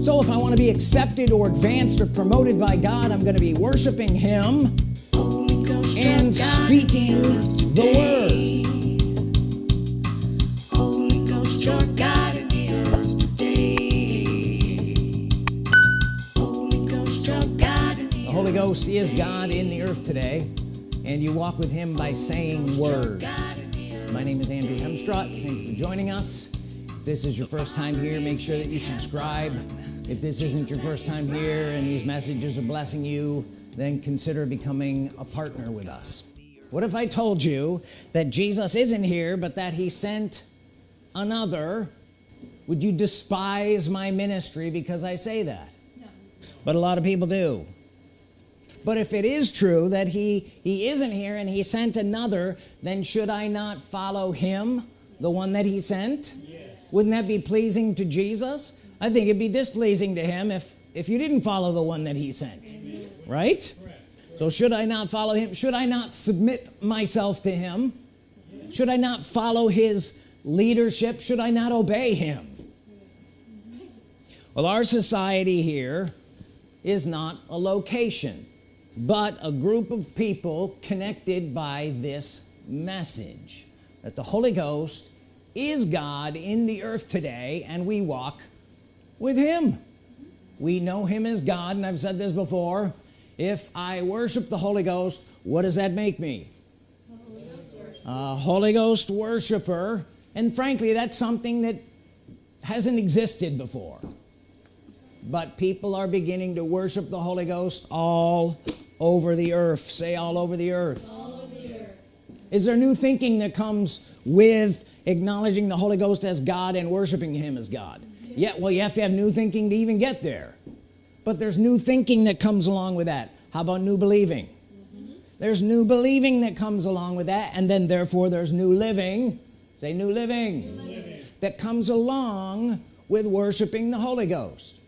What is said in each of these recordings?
so if I want to be accepted or advanced or promoted by God I'm going to be worshiping him and speaking the word. The. Holy Ghost, is God in the earth today and you walk with him by saying words. My name is Andrew Hemstrut thank you for joining us. If this is your first time here make sure that you subscribe if this isn't your first time here and these messages are blessing you then consider becoming a partner with us. What if I told you that Jesus isn't here but that he sent another? Would you despise my ministry because I say that? No. but a lot of people do. But if it is true that he he isn't here and he sent another then should I not follow him the one that he sent? Yeah. wouldn't that be pleasing to Jesus I think it'd be displeasing to him if if you didn't follow the one that he sent Amen. right? So should I not follow him? Should I not submit myself to him? Should I not follow his leadership? Should I not obey him? Well our society here is not a location but a group of people connected by this message that the Holy Ghost is God in the earth today and we walk with him. We know him as God and I've said this before. If I worship the Holy Ghost what does that make me? A Holy Ghost worshiper. And frankly that's something that hasn't existed before. But people are beginning to worship the Holy Ghost all over the earth. Say all over the earth, over the earth. is there new thinking that comes with acknowledging the Holy Ghost as God and worshiping him as God yeah well you have to have new thinking to even get there. But there's new thinking that comes along with that. How about new believing? Mm -hmm. there's new believing that comes along with that and then therefore there's new living. Say new living, new living. that comes along with worshiping the Holy Ghost.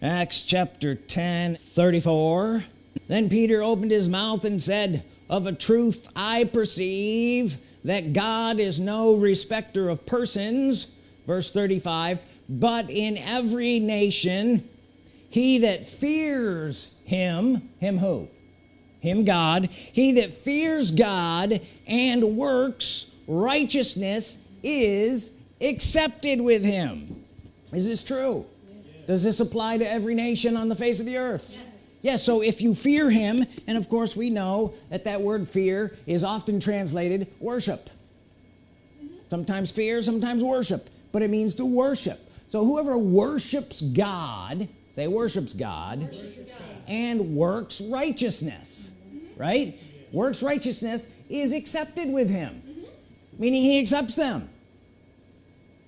Acts chapter 10 34 then Peter opened his mouth and said of a truth I perceive that God is no respecter of persons verse 35 but in every nation he that fears him him who? Him God he that fears God and works righteousness is accepted with him. Is this true? Yes. does this apply to every nation on the face of the earth? Yes. Yeah so if you fear him and of course we know that that word fear is often translated worship. Mm-hmm. Sometimes fear sometimes worship but it means to worship so whoever worships God say worships God, worships God. and works righteousness mm -hmm. right works righteousness is accepted with him mm -hmm. meaning he accepts them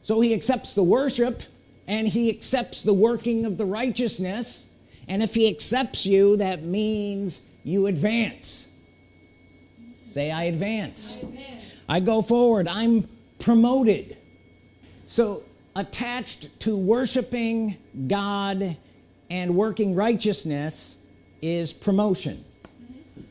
so he accepts the worship and he accepts the working of the righteousness and if he accepts you that means you advance say I advance. I advance I go forward I'm promoted so attached to worshiping God and working righteousness is promotion. Mm -hmm.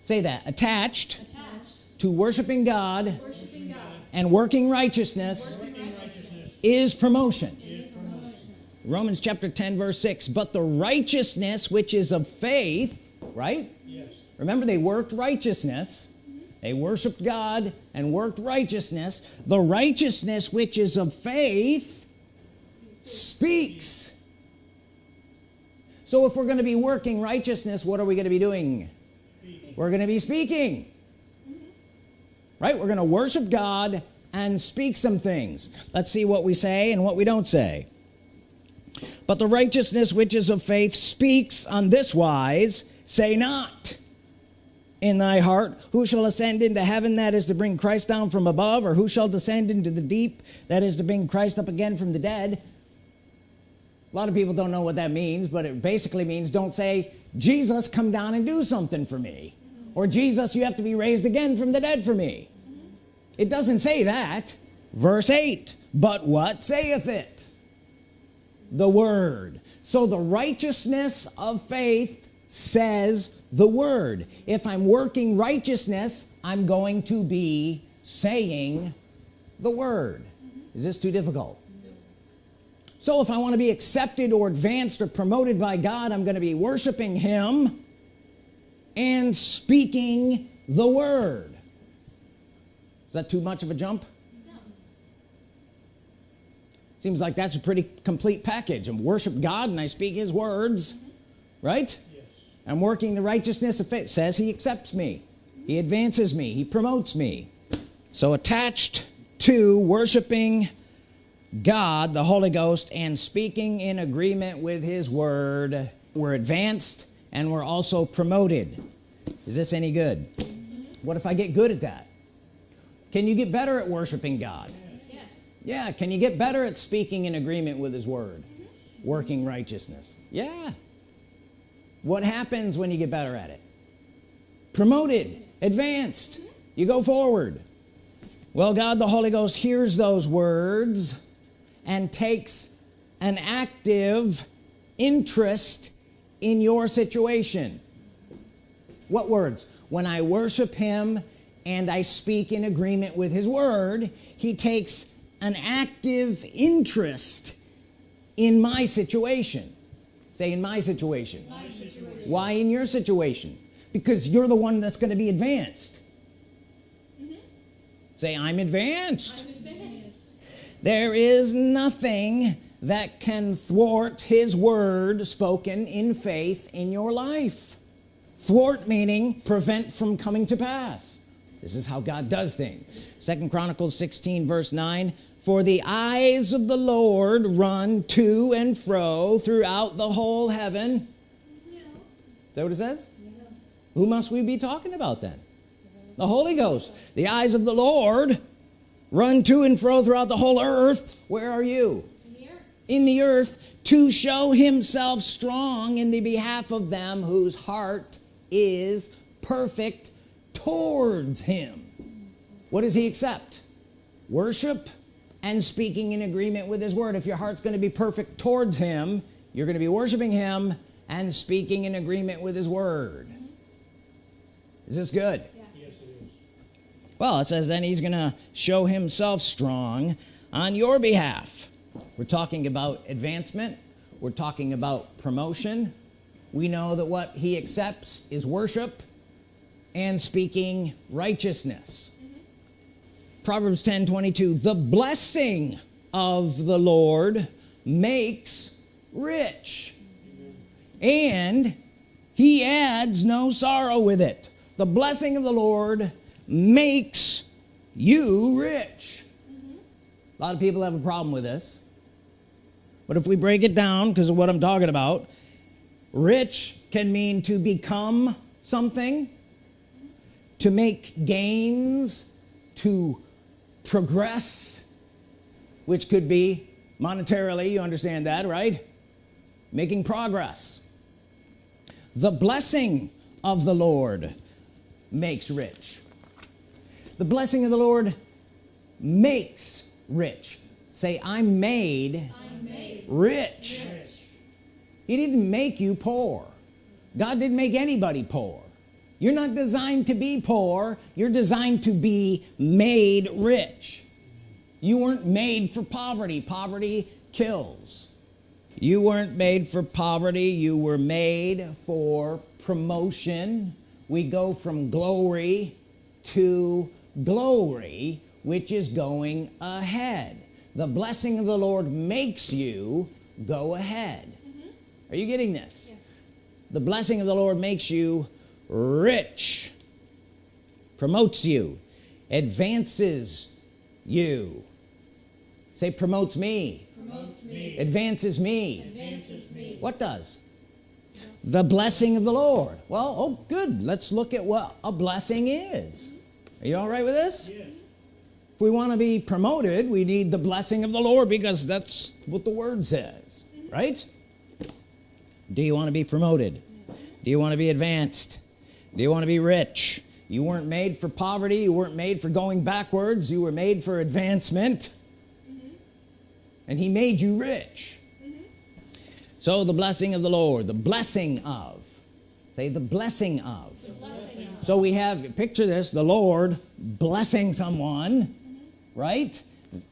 say that. Attached, attached to worshiping God, worshiping God and working righteousness, working righteousness is promotion. Romans chapter 10 verse 6 but the righteousness which is of faith right? Yes. remember they worked righteousness they worshiped God and worked righteousness. The righteousness which is of faith speaks. So if we're going to be working righteousness what are we going to be doing? We're going to be speaking. Right? We're going to worship God and speak some things. Let's see what we say and what we don't say. But the righteousness which is of faith speaks on this wise say not in thy heart? Who shall ascend into heaven that is to bring Christ down from above? Or who shall descend into the deep that is to bring Christ up again from the dead? A lot of people don't know what that means but it basically means don't say Jesus come down and do something for me. Or Jesus you have to be raised again from the dead for me. It doesn't say that. Verse 8 but what saith it? The word. So the righteousness of faith says the word. If I'm working righteousness I'm going to be saying the word. Mm-hmm. Is this too difficult? So if I want to be accepted or advanced or promoted by God I'm going to be worshiping him and speaking the word. Is that too much of a jump? No. seems like that's a pretty complete package. I worship God and I speak his words mm-hmm. right I'm working the righteousness of faith. Says he accepts me. He advances me. He promotes me. So attached to worshiping God the Holy Ghost and speaking in agreement with his word we're advanced and we're also promoted. Is this any good? What if I get good at that? Can you get better at worshiping God? Yes. yeah can you get better at speaking in agreement with his word? Working righteousness. Yeah what happens when you get better at it? Promoted advanced you go forward. Well God the Holy Ghost hears those words and takes an active interest in your situation. What words? When I worship him and I speak in agreement with his word he takes an active interest in my situation say in my situation. My situation. why in your situation? Because you're the one that's going to be advanced. Mm-hmm. Say I'm advanced. I'm advanced. there is nothing that can thwart his word spoken in faith in your life. Thwart meaning prevent from coming to pass. This is how God does things. Second Chronicles 16 verse 9 for the eyes of the Lord run to and fro throughout the whole heaven. No. is that what it says? No. who must we be talking about then? The Holy Ghost. The eyes of the Lord run to and fro throughout the whole earth. Where are you? In the earth. in the earth to show himself strong in the behalf of them whose heart is perfect towards him. What does he accept? Worship and speaking in agreement with his word. If your heart's going to be perfect towards him you're going to be worshiping him and speaking in agreement with his word. Is this good? Yes. well it says then he's gonna show himself strong on your behalf. We're talking about advancement. We're talking about promotion. We know that what he accepts is worship and speaking righteousness Proverbs 10 22 the blessing of the Lord makes rich and he adds no sorrow with it. The blessing of the Lord makes you rich. A lot of people have a problem with this. But if we break it down because of what I'm talking about rich can mean to become something to make gains to progress which could be monetarily you understand that right? Making progress. The blessing of the Lord makes rich. The blessing of the Lord makes rich. Say I'm made I'm made rich. He didn't make you poor. God didn't make anybody poor you're not designed to be poor. You're designed to be made rich. You weren't made for poverty. Poverty kills. You weren't made for poverty. You were made for promotion. We go from glory to glory which is going ahead. The blessing of the Lord makes you go ahead. Mm-hmm. Are you getting this? Yes. the blessing of the Lord makes you rich promotes you advances you. Say promotes me. Promotes me. advances me. Advances me. what does? The blessing of the Lord. Well oh good. Let's look at what a blessing is. Are you all right with this? If we want to be promoted we need the blessing of the Lord because that's what the word says mm-hmm. right? Do you want to be promoted? Do you want to be advanced do you want to be rich. You weren't made for poverty. You weren't made for going backwards. You were made for advancement. Mm-hmm. And he made you rich. Mm-hmm. So the blessing of the Lord the blessing of say the blessing of. Blessing of. so we have picture this the Lord blessing someone mm-hmm. right?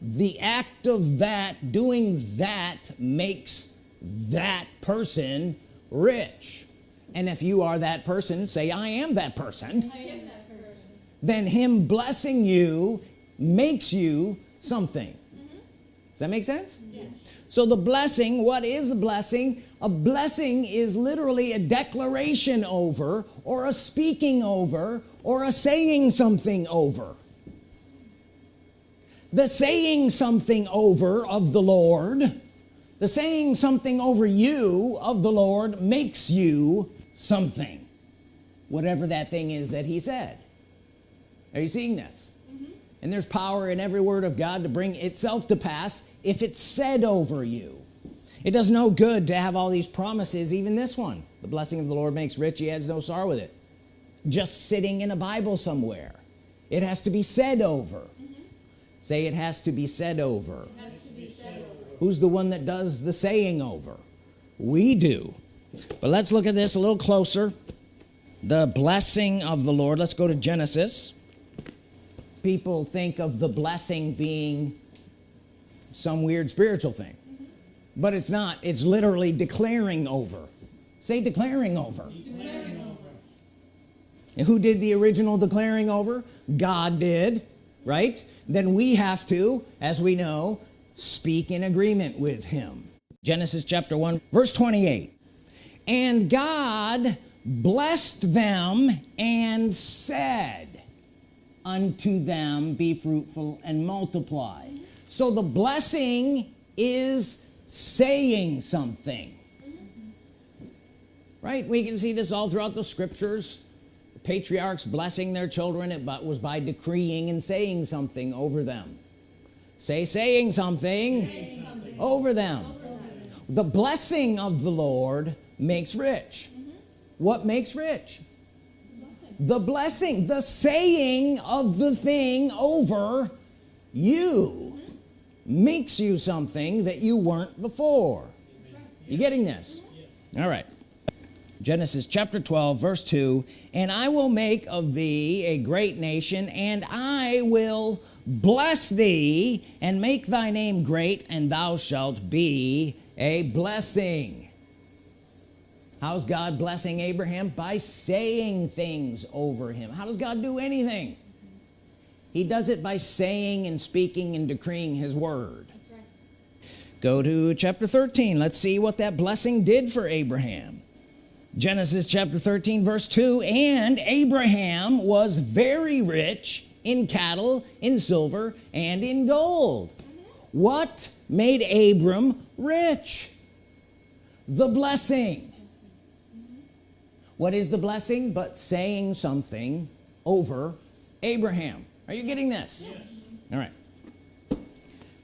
The act of that doing that makes that person rich and if you are that person say I am that person. I am that person. then him blessing you makes you something. Mm-hmm. Does that make sense? Yes. so the blessing what is the blessing? A blessing is literally a declaration over or a speaking over or a saying something over. The saying something over of the Lord the saying something over you of the Lord makes you something whatever that thing is that he said. Are you seeing this? Mm-hmm. And there's power in every word of God to bring itself to pass if it's said over you. It does no good to have all these promises even this one. The blessing of the Lord makes rich he adds no sorrow with it. Just sitting in a Bible somewhere. It has to be said over. Mm-hmm. Say it has to be said over. It has to be said over. who's the one that does the saying over? We do but let's look at this a little closer. The blessing of the Lord. Let's go to Genesis. People think of the blessing being some weird spiritual thing. But it's not. It's literally declaring over. Say declaring over. Declaring over. and who did the original declaring over? God did right? Then we have to as we know speak in agreement with him. Genesis chapter 1 verse 28 and God blessed them and said unto them be fruitful and multiply. So the blessing is saying something. Right? We can see this all throughout the scriptures. The patriarchs blessing their children it but was by decreeing and saying something over them. Say saying something, Saying something. over them over them. the blessing of the Lord makes rich what makes rich Blessing. the blessing the saying of the thing over you makes you something that you weren't before right. you getting this all right Genesis chapter 12 verse 2 and I will make of thee a great nation and I will bless thee and make thy name great and thou shalt be a blessing how's God blessing Abraham? By saying things over him. How does God do anything? He does it by saying and speaking and decreeing his word. Right. go to chapter 13 let's see what that blessing did for Abraham. Genesis chapter 13 verse 2 and Abraham was very rich in cattle in silver and in gold. Mm-hmm. What made Abram rich? The blessing what is the blessing but saying something over Abraham? Are you getting this? All right.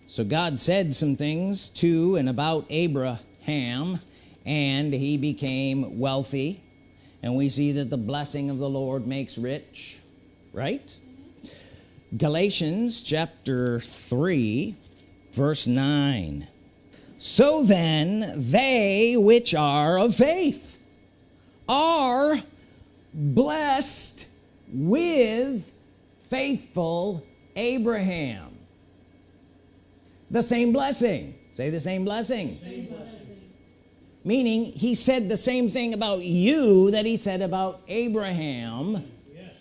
So God said some things to and about Abraham and he became wealthy. And we see that the blessing of the Lord makes rich right? Galatians chapter 3 verse 9 so then they which are of faith are blessed with faithful Abraham. The same blessing. Say the same blessing. Same blessing. meaning he said the same thing about you that he said about Abraham. Yes,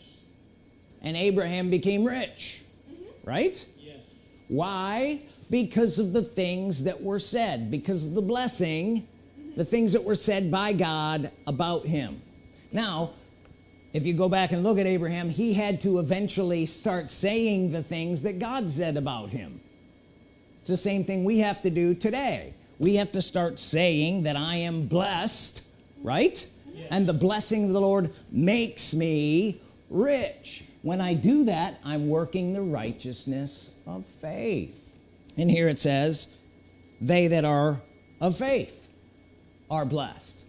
and Abraham became rich. Mm-hmm. Right? Yes. why? Because of the things that were said. Because of the blessing the things that were said by God about him. Now if you go back and look at Abraham he had to eventually start saying the things that God said about him. It's the same thing we have to do today. We have to start saying that I am blessed right? And the blessing of the Lord makes me rich. When I do that I'm working the righteousness of faith. And here it says they that are of faith are blessed.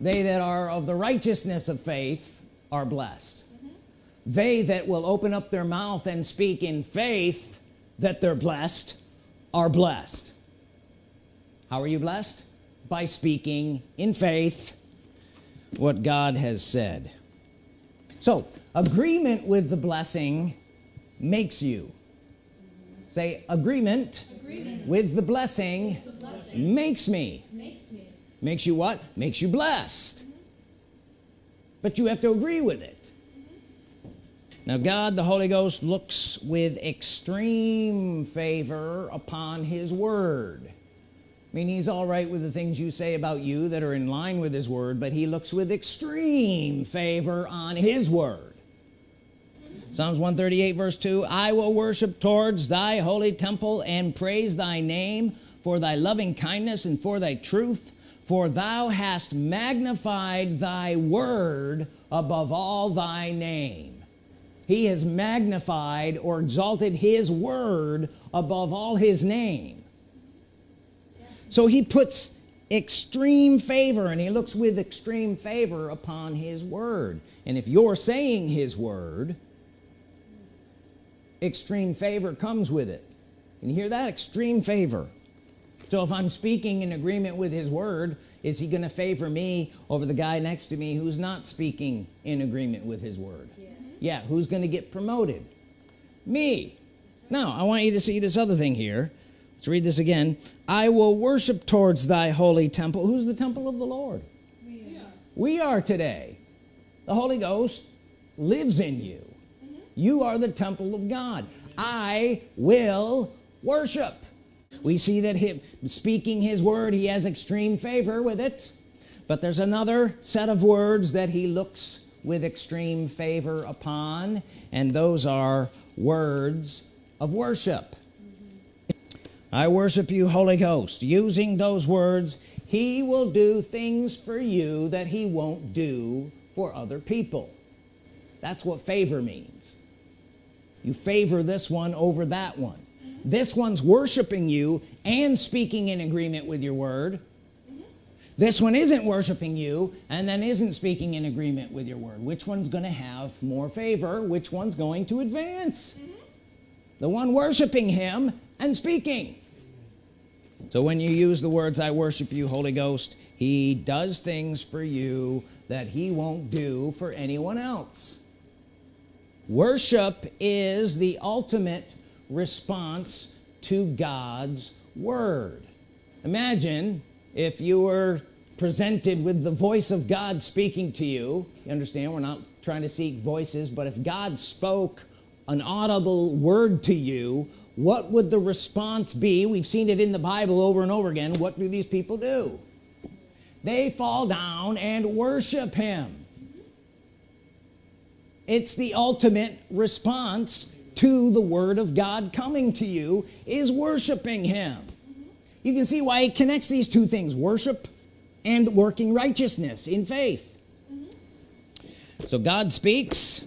They that are of the righteousness of faith are blessed. They that will open up their mouth and speak in faith that they're blessed are blessed. How are you blessed? By speaking in faith what God has said. So agreement with the blessing makes you. Say agreement, Agreement. with the blessing The blessing makes me makes you what? Makes you blessed. But you have to agree with it. Now God the Holy Ghost looks with extreme favor upon his word. I mean he's all right with the things you say about you that are in line with his word but he looks with extreme favor on his word. Psalms 138 verse 2 I will worship towards thy holy temple and praise thy name for thy loving kindness and for thy truth for thou hast magnified thy word above all thy name. He has magnified or exalted his word above all his name. So he puts extreme favor and he looks with extreme favor upon his word. And if you're saying his word extreme favor comes with it. Can you hear that? Extreme favor so if I'm speaking in agreement with his word is he going to favor me over the guy next to me who's not speaking in agreement with his word? Yeah who's going to get promoted? Me. Now I want you to see this other thing here. Let's read this again. I will worship towards thy holy temple. Who's the temple of the Lord? We are. we are today. The Holy Ghost lives in you. Mm-hmm. You are the temple of God. I will worship we see that him speaking his word he has extreme favor with it. But there's another set of words that he looks with extreme favor upon and those are words of worship. I worship you Holy Ghost. Using those words he will do things for you that he won't do for other people. That's what favor means. You favor this one over that one this one's worshiping you and speaking in agreement with your word. This one isn't worshiping you and then isn't speaking in agreement with your word. Which one's going to have more favor? Which one's going to advance? The one worshiping him and speaking. So when you use the words I worship you Holy Ghost he does things for you that he won't do for anyone else. Worship is the ultimate response to God's Word. Imagine if you were presented with the voice of God speaking to you. You understand we're not trying to seek voices but if God spoke an audible word to you what would the response be? We've seen it in the Bible over and over again. What do these people do? They fall down and worship him. It's the ultimate response to the Word of God coming to you is worshiping him. You can see why he connects these two things worship and working righteousness in faith. So God speaks.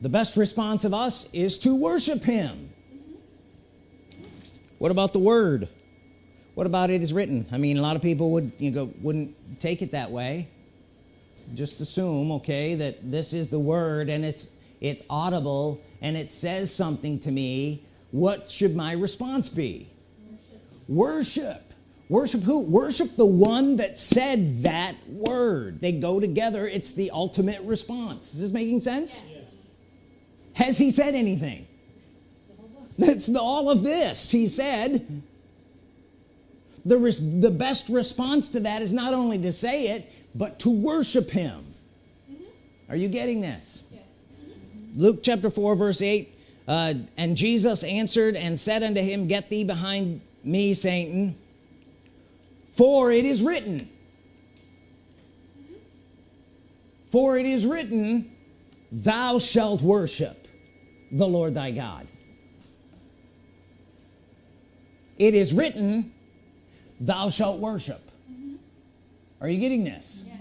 The best response of us is to worship him. What about the word? What about it is written? I mean a lot of people would you know wouldn't take it that way. Just assume okay that this is the word and it's it's audible and it says something to me. What should my response be? Worship. Worship worship who? Worship the one that said that word. They go together. It's the ultimate response. Is this making sense? Has he said anything? That's the, all of this. He said the, res, the best response to that is not only to say it but to worship him. Mm-hmm. Are you getting this? Yes. Luke chapter 4 verse 8 uh, and Jesus answered and said unto him get thee behind me Satan for it is written for it is written thou shalt worship the Lord thy God. It is written thou shalt worship. Are you getting this? Yes.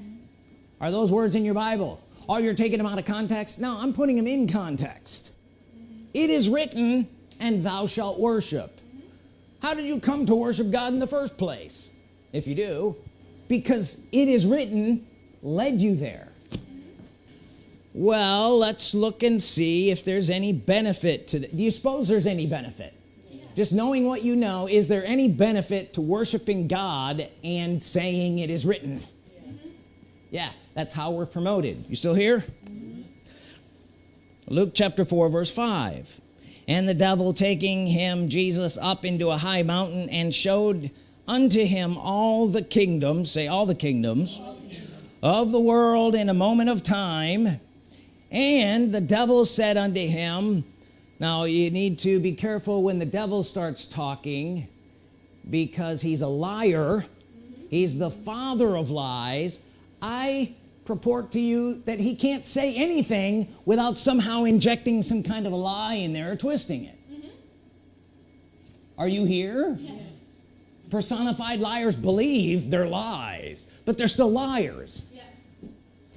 are those words in your Bible oh you're taking them out of context? No I'm putting them in context. It is written and thou shalt worship. How did you come to worship God in the first place? If you do because it is written led you there. Well let's look and see if there's any benefit to do you suppose there's any benefit? Just knowing what you know is there any benefit to worshiping God and saying it is written? Yeah that's how we're promoted you still here Luke chapter 4 verse 5 And the devil taking him, Jesus, up into a high mountain and showed unto him all the kingdoms, say all the kingdoms, of the world in a moment of time. And the devil said unto him, Now you need to be careful when the devil starts talking because he's a liar, he's the father of lies. I purport to you that he can't say anything without somehow injecting some kind of a lie in there or twisting it. Mm-hmm. Are you here? Yes. Personified liars believe they're lies, but they're still liars. Yes.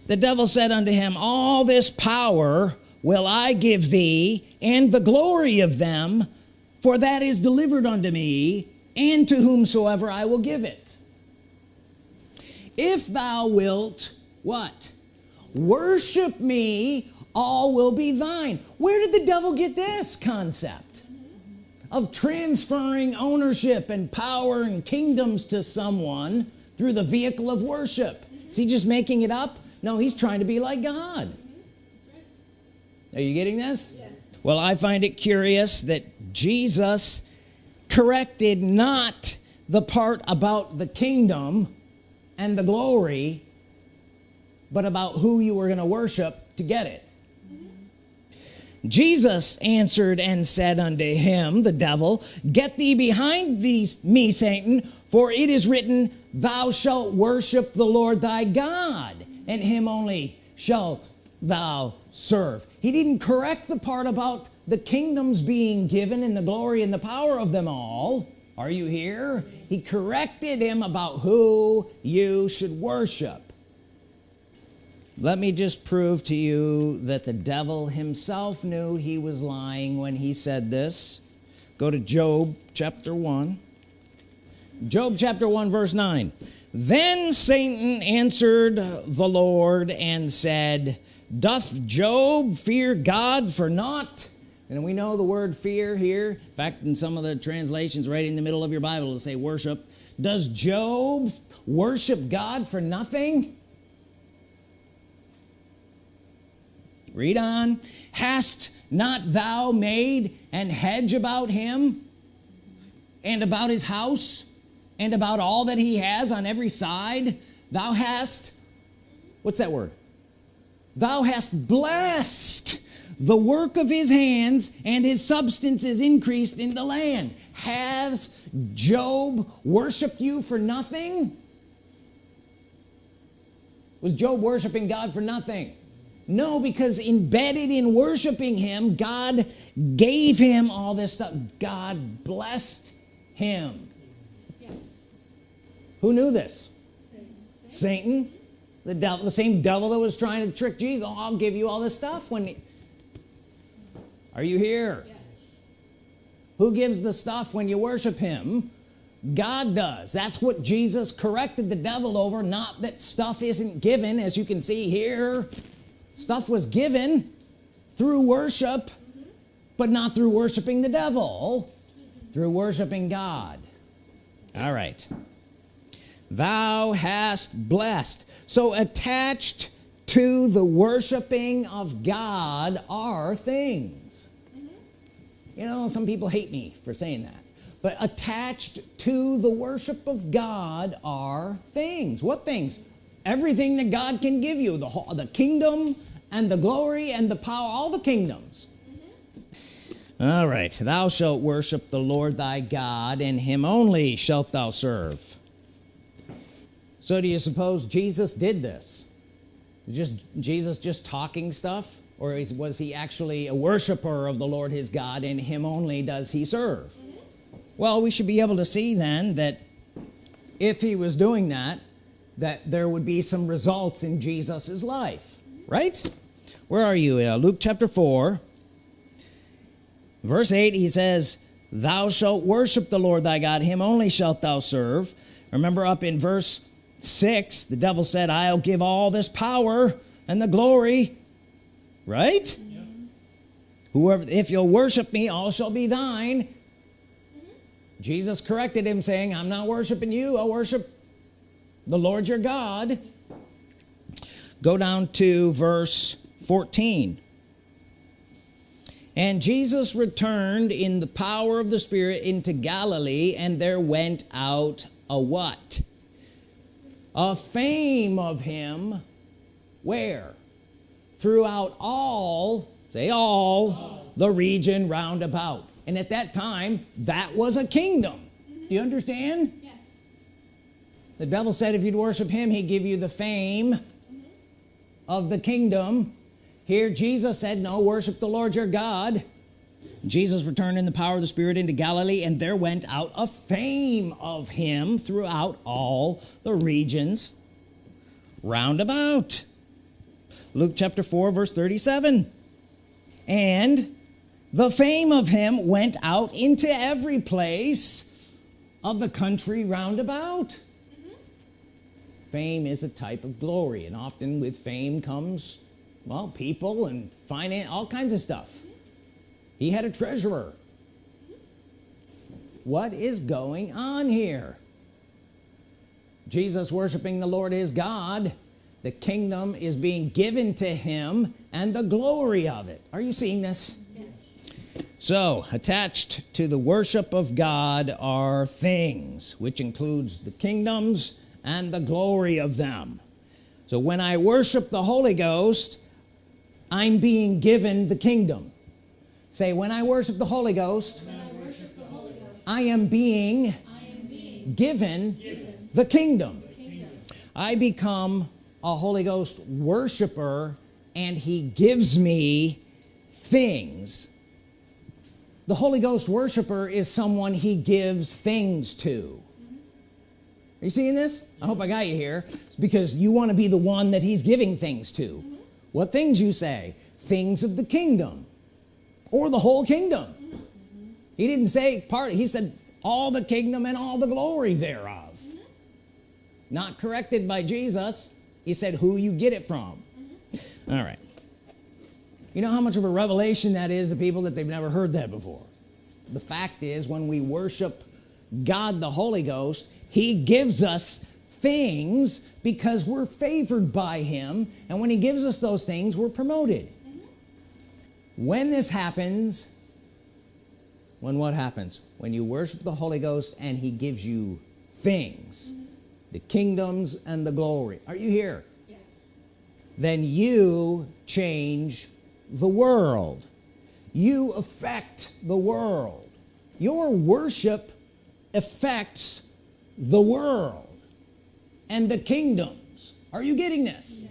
The devil said unto him, All this power will I give thee, and the glory of them, for that is delivered unto me, and to whomsoever I will give it. If thou wilt, what? Worship me, all will be thine. Where did the devil get this concept? Of transferring ownership and power and kingdoms to someone through the vehicle of worship. Is he just making it up? No, he's trying to be like God. Are you getting this? Yes. Well, I find it curious that Jesus corrected not the part about the kingdom and the glory, but about who you were going to worship to get it. Jesus answered and said unto him, the devil, Get thee behind these me, Satan, for it is written, Thou shalt worship the Lord thy God, and him only shalt thou serve. He didn't correct the part about the kingdoms being given and the glory and the power of them all. Are you here? He corrected him about who you should worship. Let me just prove to you that the devil himself knew he was lying when he said this. Go to Job chapter 1. Job chapter 1, verse 9. Then Satan answered the Lord and said, Doth Job fear God for naught? And we know the word fear here. In fact, in some of the translations, right in the middle of your Bible, it'll say worship. Does Job worship God for nothing? Read on. Hast not thou made an hedge about him and about his house and about all that he has on every side? Thou hast, what's that word? Thou hast blessed the work of his hands, and his substance is increased in the land. Has Job worshiped you for nothing? Was Job worshiping God for nothing? No, because embedded in worshiping him, God gave him all this stuff. God blessed him. Yes. Who knew this? Satan. Satan, the devil, the same devil that was trying to trick Jesus. Oh, I'll give you all this stuff when. he- Are you here? Yes. Who gives the stuff when you worship him? God does. That's what Jesus corrected the devil over, not that stuff isn't given, as you can see here. Stuff was given through worship, but not through worshiping the devil, through worshiping God. All right. Thou hast blessed. So attached to the worshiping of God are things. You know, some people hate me for saying that. But attached to the worship of God are things. What things? Everything that God can give you the, whole, the kingdom and the glory and the power, all the kingdoms. Mm-hmm. All right. Thou shalt worship the Lord thy God, and him only shalt thou serve. So, do you suppose Jesus did this? Just Jesus just talking stuff? Or is- was he actually a worshiper of the Lord his God, and him only does he serve? Mm-hmm. Well, we should be able to see then that if he was doing that, that there would be some results in Jesus's life, right? Where are you? Uh, Luke chapter 4, verse 8, he says, Thou shalt worship the Lord thy God, him only shalt thou serve. Remember up in verse 6, the devil said, I'll give all this power and the glory, right? Whoever, if you'll worship me, all shall be thine. Jesus corrected him, saying, I'm not worshiping you, I worship the Lord your God. Go down to verse 14. and Jesus returned in the power of the Spirit into Galilee and there went out a what a fame of him where throughout all say all, the region round about and at that time that was a kingdom do you understand. The devil said if you'd worship him he'd give you the fame of the kingdom. Here Jesus said no worship the Lord your God. Jesus returned in the power of the Spirit into Galilee and there went out a fame of him throughout all the regions round about. Luke chapter 4 verse 37 and the fame of him went out into every place of the country round about fame is a type of glory and often with fame comes well people and finance all kinds of stuff. He had a treasurer. What is going on here? Jesus worshiping the Lord is God the kingdom is being given to him and the glory of it. Are you seeing this? Yes. so attached to the worship of God are things which includes the kingdoms and the glory of them. So when I worship the Holy Ghost I'm being given the kingdom. Say when I worship the Holy Ghost I the Holy Ghost, I am being I am being given given the kingdom. the kingdom. I become a Holy Ghost worshiper and he gives me things. The Holy Ghost worshiper is someone he gives things to are you seeing this? I hope I got you here. It's because you want to be the one that he's giving things to. What things you say? Things of the kingdom. Or the whole kingdom. He didn't say part he said all the kingdom and all the glory thereof. Not corrected by Jesus. He said who you get it from. All right. You know how much of a revelation that is to people that they've never heard that before? The fact is when we worship God the Holy Ghost he gives us things because we're favored by him and when he gives us those things we're promoted. Mm-hmm. When this happens when what happens? When you worship the Holy Ghost and he gives you things mm-hmm. the kingdoms and the glory. Are you here? Yes. then you change the world. You affect the world. Your worship affects the world and the kingdoms. Are you getting this?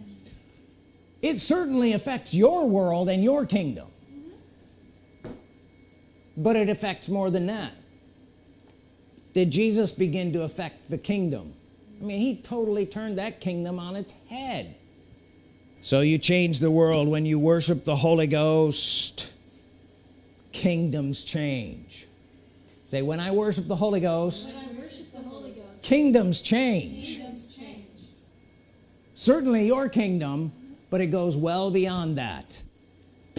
It certainly affects your world and your kingdom. Mm-hmm. But it affects more than that. Did Jesus begin to affect the kingdom? Mm-hmm. I mean he totally turned that kingdom on its head. So you change the world when you worship the Holy Ghost. Kingdoms change. Say when I worship the Holy Ghost When I worship the Holy Ghost, kingdoms change. Kingdoms change. certainly your kingdom but it goes well beyond that.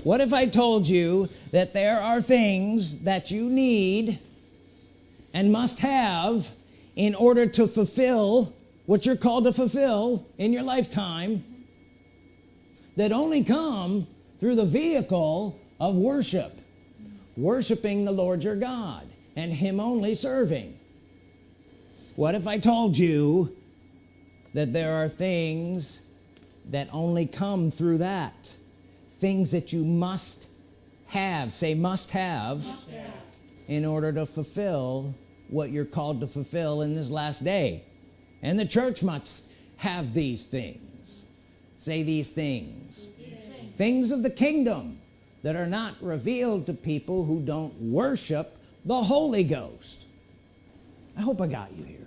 What if I told you that there are things that you need and must have in order to fulfill what you're called to fulfill in your lifetime that only come through the vehicle of worship? Worshiping the Lord your God and him only serving what if I told you that there are things that only come through that? Things that you must have say must have in order to fulfill what you're called to fulfill in this last day. And the church must have these things. Say these things. Things of the kingdom that are not revealed to people who don't worship the Holy Ghost. I hope I got you here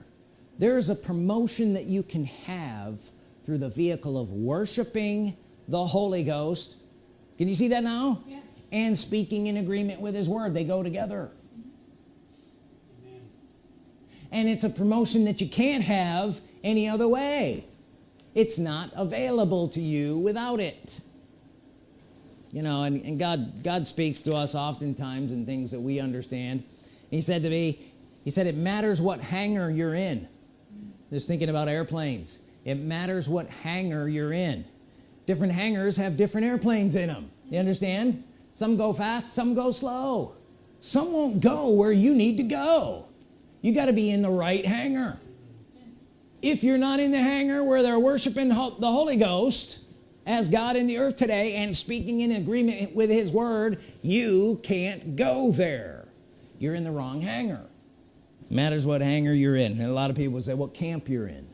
there's a promotion that you can have through the vehicle of worshiping the Holy Ghost. Can you see that now? Yes. and speaking in agreement with his word. They go together. And it's a promotion that you can't have any other way. It's not available to you without it. You know and, and God God speaks to us oftentimes in things that we understand. He said to me he said it matters what hangar you're in just thinking about airplanes. It matters what hangar you're in. Different hangars have different airplanes in them you understand? Some go fast some go slow. Some won't go where you need to go. You got to be in the right hangar. If you're not in the hangar where they're worshiping the Holy Ghost as God in the earth today and speaking in agreement with his word you can't go there. You're in the wrong hangar matters what hangar you're in. And a lot of people say what camp you're in?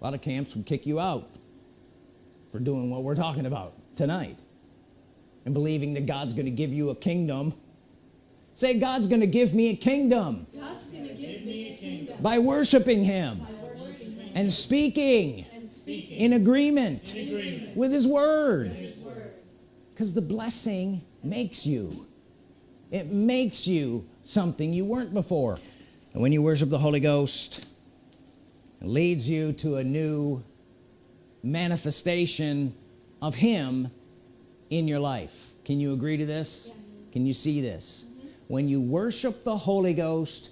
A lot of camps would kick you out for doing what we're talking about tonight and believing that God's going to give you a kingdom. Say God's going to give me a kingdom. God's going to give me a kingdom. by worshiping him by worshiping Him. and speaking and speaking. in agreement with his word. Because the blessing makes you. It makes you something you weren't before. And when you worship the Holy Ghost it leads you to a new manifestation of him in your life. Can you agree to this? Yes. can you see this? When you worship the Holy Ghost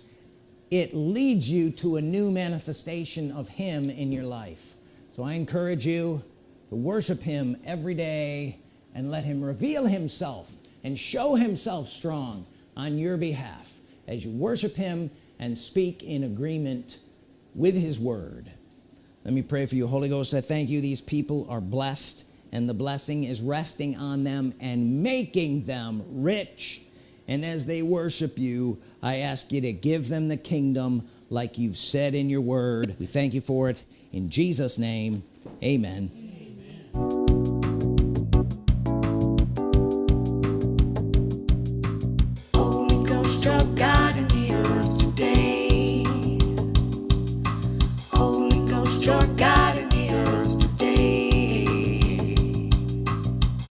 it leads you to a new manifestation of him in your life. So I encourage you to worship him every day and let him reveal himself and show himself strong on your behalf as you worship him and speak in agreement with his word. Let me pray for you Holy Ghost. I thank you. These people are blessed and the blessing is resting on them and making them rich. And as they worship you I ask you to give them the kingdom like you've said in your word. We thank you for it. In Jesus name amen